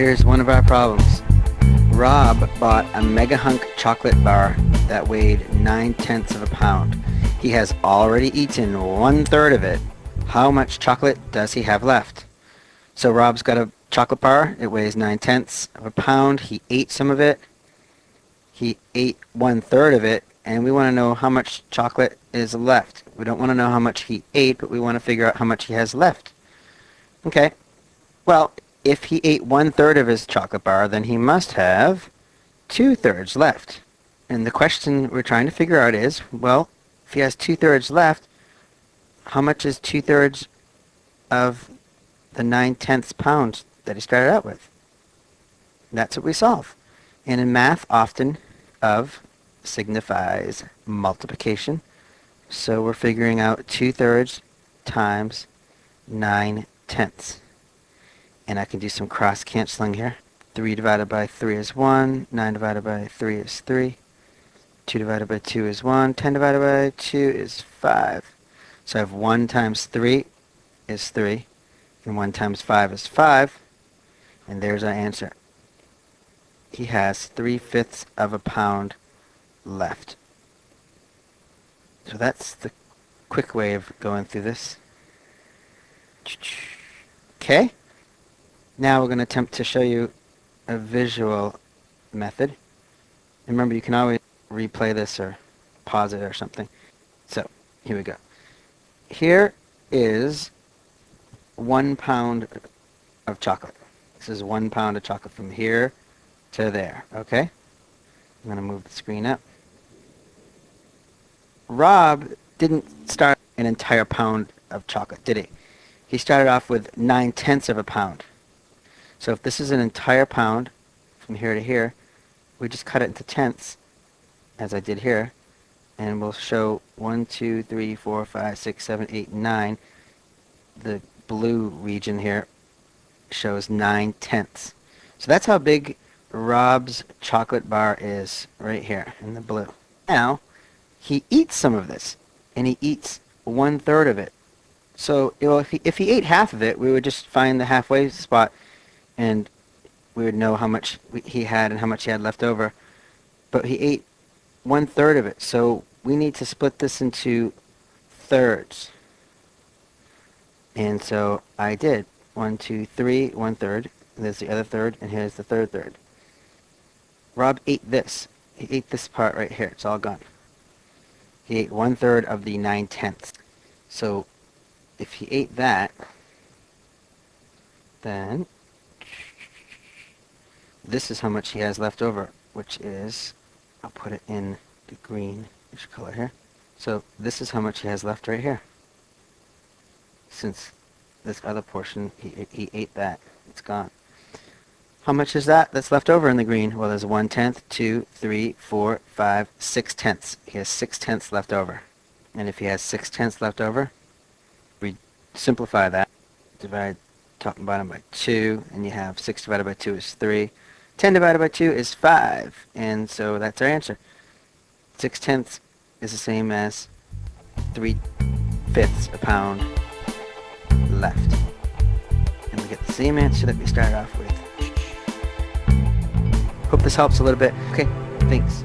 Here's one of our problems. Rob bought a Mega Hunk chocolate bar that weighed 9 tenths of a pound. He has already eaten one third of it. How much chocolate does he have left? So Rob's got a chocolate bar. It weighs 9 tenths of a pound. He ate some of it. He ate one third of it. And we want to know how much chocolate is left. We don't want to know how much he ate, but we want to figure out how much he has left. Okay. Well, if he ate one third of his chocolate bar, then he must have two thirds left. And the question we're trying to figure out is, well, if he has two thirds left, how much is two thirds of the nine tenths pounds that he started out with? That's what we solve. And in math, often of signifies multiplication. So we're figuring out two thirds times nine tenths and I can do some cross canceling here. 3 divided by 3 is 1, 9 divided by 3 is 3, 2 divided by 2 is 1, 10 divided by 2 is 5. So I have 1 times 3 is 3, and 1 times 5 is 5, and there's our answer. He has 3 fifths of a pound left. So that's the quick way of going through this. Okay? Now we're going to attempt to show you a visual method. And remember, you can always replay this or pause it or something. So, here we go. Here is one pound of chocolate. This is one pound of chocolate from here to there, okay? I'm going to move the screen up. Rob didn't start an entire pound of chocolate, did he? He started off with nine tenths of a pound. So if this is an entire pound from here to here, we just cut it into tenths, as I did here, and we'll show 1, 2, 3, 4, 5, 6, 7, 8, 9. The blue region here shows 9 tenths. So that's how big Rob's chocolate bar is right here in the blue. Now, he eats some of this, and he eats one third of it. So you know, if, he, if he ate half of it, we would just find the halfway spot and we would know how much he had and how much he had left over. But he ate one third of it, so we need to split this into thirds. And so I did. One, two, three, one third. There's the other third, and here's the third third. Rob ate this. He ate this part right here. It's all gone. He ate one third of the nine tenths. So if he ate that, then this is how much he has left over, which is, I'll put it in the green color here. So this is how much he has left right here. Since this other portion, he, he ate that. It's gone. How much is that that's left over in the green? Well, there's one tenth, two, three, four, five, six tenths. He has six tenths left over. And if he has six tenths left over, we simplify that. Divide top and bottom by 2, and you have 6 divided by 2 is 3. 10 divided by 2 is 5, and so that's our answer. 6 tenths is the same as 3 fifths a pound left. And we get the same answer that we started off with. Hope this helps a little bit. Okay, thanks.